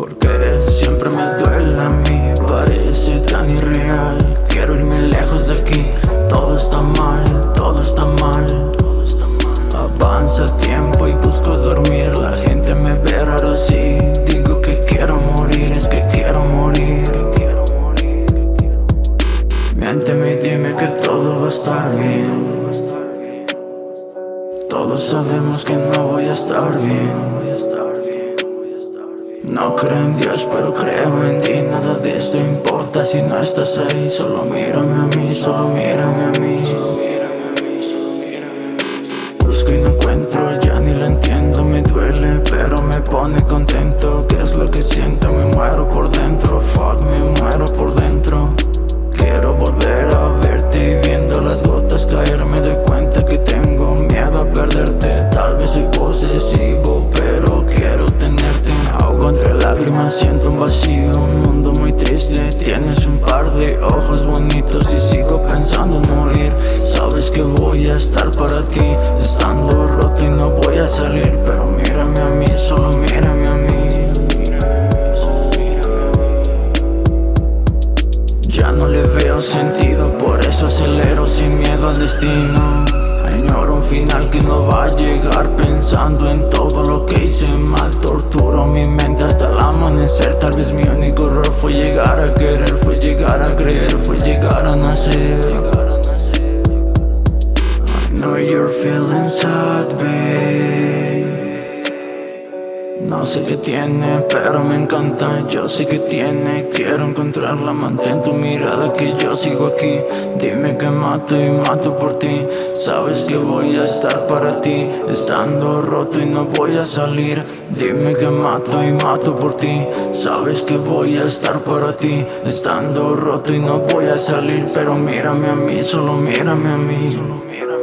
porque siempre me duele a mí Parece tan irreal. Quiero irme lejos de aquí Todo está mal, todo está mal. Avanza tiempo y busco dormir. La gente me ve raro así Digo que quiero morir, es que quiero morir. Miénteme y dime que todo va a estar bien. Todos sabemos que no voy a estar bien no creo en Dios, pero creo en ti. Nada de esto importa si no estás ahí. Solo mírame a mí, solo mírame a mí lágrimas, siento un vacío Un mundo muy triste. Tienes un par de ojos bonitos Y sigo pensando en morir. Sabes que voy a estar para ti Estando roto y no voy a salir. Pero mírame a mí, solo mírame a mí. Ya no le veo sentido, por eso acelero sin miedo al destino Añoro un final que no va a llegar pensando en todo lo que hice mal. Torturo mi mente hasta el amanecer, tal vez mi único error fue llegar a querer Fue llegar a creer, fue llegar a nacer. I know you're feeling sad, babe no sé qué tiene, pero me encanta. Yo sé que tiene, quiero encontrarla Mantén tu mirada que yo sigo aquí. Dime que mato y mato por ti. Sabes que voy a estar para ti Estando roto y no voy a salir. Dime que mato y mato por ti. Sabes que voy a estar para ti Estando roto y no voy a salir. Pero mírame a mí, solo mírame a mí